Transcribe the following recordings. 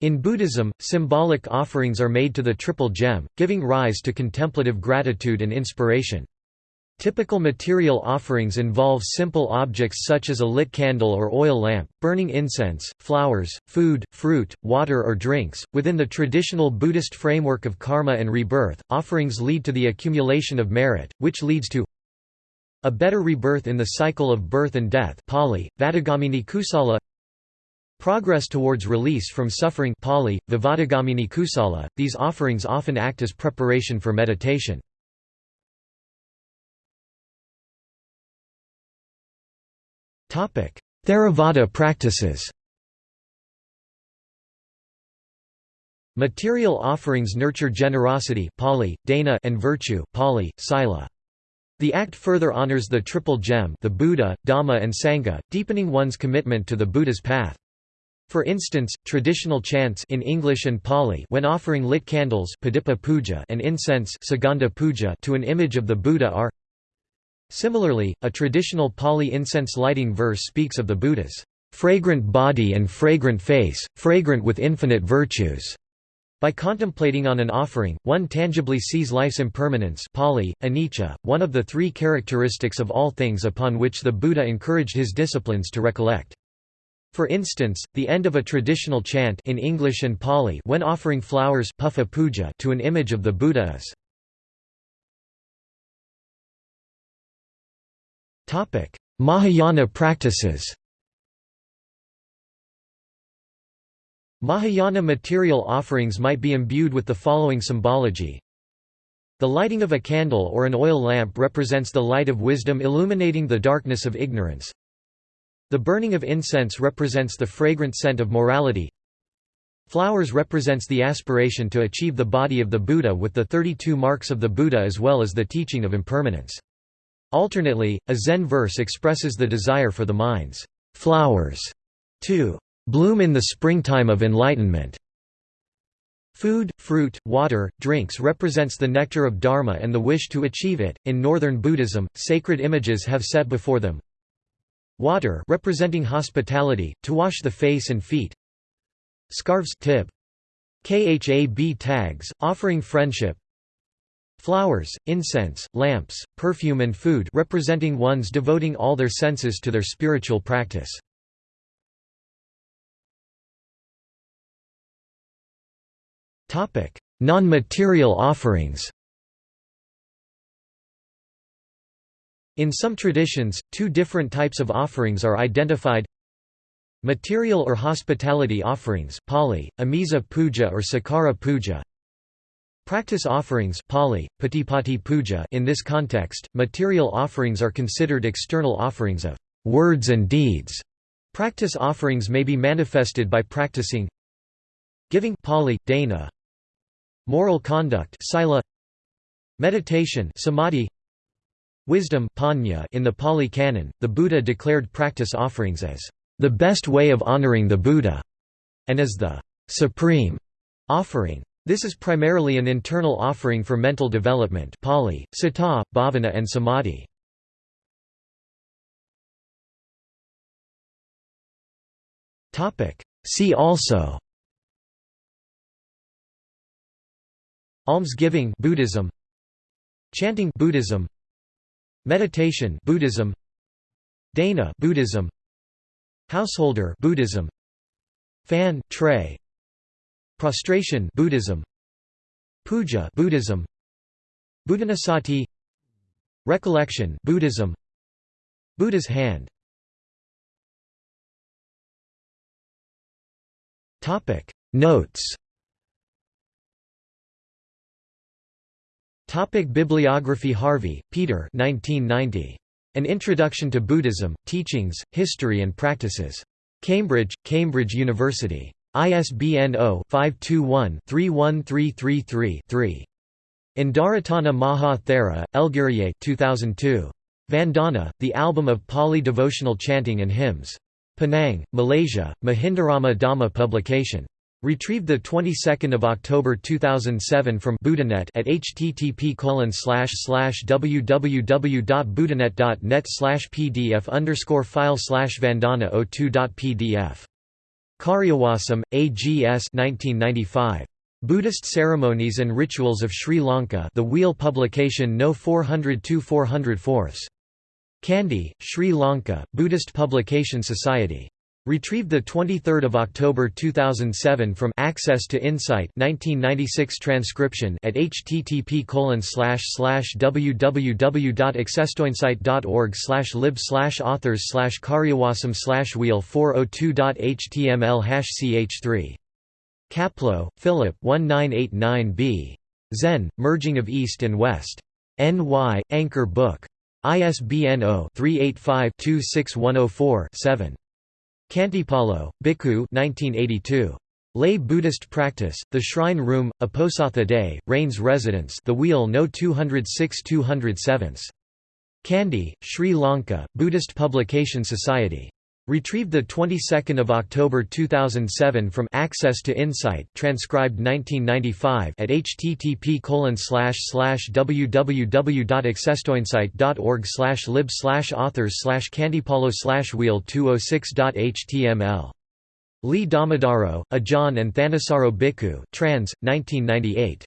In Buddhism, symbolic offerings are made to the Triple Gem, giving rise to contemplative gratitude and inspiration. Typical material offerings involve simple objects such as a lit candle or oil lamp, burning incense, flowers, food, fruit, water, or drinks. Within the traditional Buddhist framework of karma and rebirth, offerings lead to the accumulation of merit, which leads to a better rebirth in the cycle of birth and death. Pali, Vadagamini Kusala Progress towards release from suffering Pali, Vivadagamini Kusala, these offerings often act as preparation for meditation. Theravada practices Material offerings nurture generosity Pali, dana and virtue Pali, sila. The act further honors the Triple Gem the Buddha, Dhamma and Sangha, deepening one's commitment to the Buddha's path. For instance, traditional chants in English and Pali when offering lit candles puja and incense puja to an image of the Buddha are Similarly, a traditional Pali incense lighting verse speaks of the Buddha's fragrant body and fragrant face, fragrant with infinite virtues. By contemplating on an offering, one tangibly sees life's impermanence Pali, anicca, one of the three characteristics of all things upon which the Buddha encouraged his disciplines to recollect. For instance, the end of a traditional chant in English and Pali when offering flowers puja to an image of the Buddha is Mahayana practices Mahayana material offerings might be imbued with the following symbology. The lighting of a candle or an oil lamp represents the light of wisdom illuminating the darkness of ignorance. The burning of incense represents the fragrant scent of morality. Flowers represents the aspiration to achieve the body of the Buddha with the 32 marks of the Buddha as well as the teaching of impermanence. Alternately, a Zen verse expresses the desire for the mind's flowers to bloom in the springtime of enlightenment. Food, fruit, water, drinks represents the nectar of Dharma and the wish to achieve it. In Northern Buddhism, sacred images have set before them Water representing hospitality, to wash the face and feet. Scarves tib. Khab tags, offering friendship. Flowers, incense, lamps, perfume and food representing ones devoting all their senses to their spiritual practice. Non-material offerings In some traditions, two different types of offerings are identified. Material or hospitality offerings Pali, Amisa puja or Sakara puja. Practice offerings Pali, Patipati puja. In this context, material offerings are considered external offerings of words and deeds. Practice offerings may be manifested by practicing Giving Pali, dana Moral conduct sila, Meditation samadhi Wisdom in the Pali Canon, the Buddha declared practice offerings as the best way of honoring the Buddha, and as the supreme offering. This is primarily an internal offering for mental development Pali, Sita, Bhavana and Samadhi. See also Almsgiving Buddhism Chanting Buddhism Meditation Buddhism. Dana Buddhism. Householder Buddhism. Fan tray Prostration Buddhism. Puja Buddhism. Buddhanusati Recollection Buddhism. Buddha's hand. Topic. Notes Topic Bibliography Harvey, Peter 1990. An Introduction to Buddhism, Teachings, History and Practices. Cambridge, Cambridge University. ISBN 0-521-31333-3. Indaratana Maha Thera, Elgiriye 2002. Vandana, The Album of Pali Devotional Chanting and Hymns. Penang, Malaysia, Mahindarama Dhamma Publication. Retrieved the 22nd of October 2007 from Buddhanet at http www.buddhanet.net pdf underscore file slash vandana02.pdf Kariyawasam, AGS 1995. Buddhist Ceremonies and Rituals of Sri Lanka The Wheel publication No 402 404 Kandy, Sri Lanka, Buddhist Publication Society. Retrieved 23 October 2007 from Access to Insight 1996 transcription at http www.accesstoinsight.org lib authors slash kariyawasam wheel 402.html ch3. Kapleau, Philip 1989b. Zen, Merging of East and West. N.Y., Anchor Book. ISBN 0-385-26104-7. Khantipalo, Bhikkhu 1982. Lay Buddhist Practice, The Shrine Room, Uposatha Day, Rains Residence The Wheel No 206 207. Kandy, Sri Lanka, Buddhist Publication Society. Retrieved the 22nd of October 2007 from Access to Insight, transcribed 1995 at http www.accesstoinsight.org lib authors khantipalo wheel 206.html. Lee Dhammadharo, Ajahn and Thanissaro Bhikkhu trans, 1998.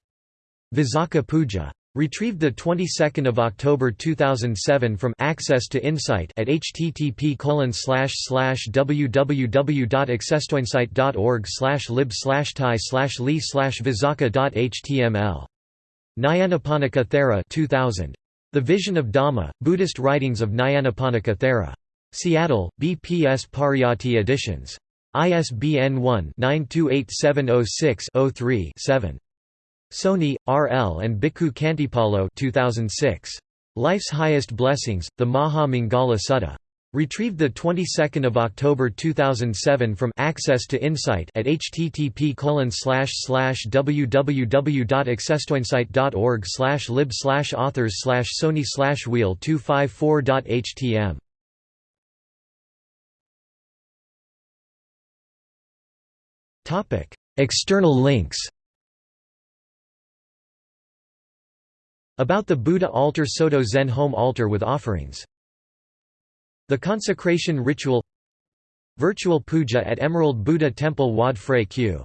Visakha Puja. Retrieved the 22nd of October 2007 from Access to Insight at http www.accesstoinsight.org lib thai lee visakha.html. Nyanaponika Thera 2000. The Vision of Dhamma, Buddhist Writings of Nyanaponika Thera. Seattle, BPS Pariyatti Editions. ISBN 1-928706-03-7. Soni, R. L. and Bhikkhu Khantipalo 2006. Life's Highest Blessings, the Maha Mangala Sutta. Retrieved the 22nd of October 2007 from Access to Insight at http www.accesstoinsight.org lib authors soni wheel 254.htm. External links About the Buddha altar Soto Zen home altar with offerings. The consecration ritual Virtual puja at Emerald Buddha Temple Wat Phra Kaew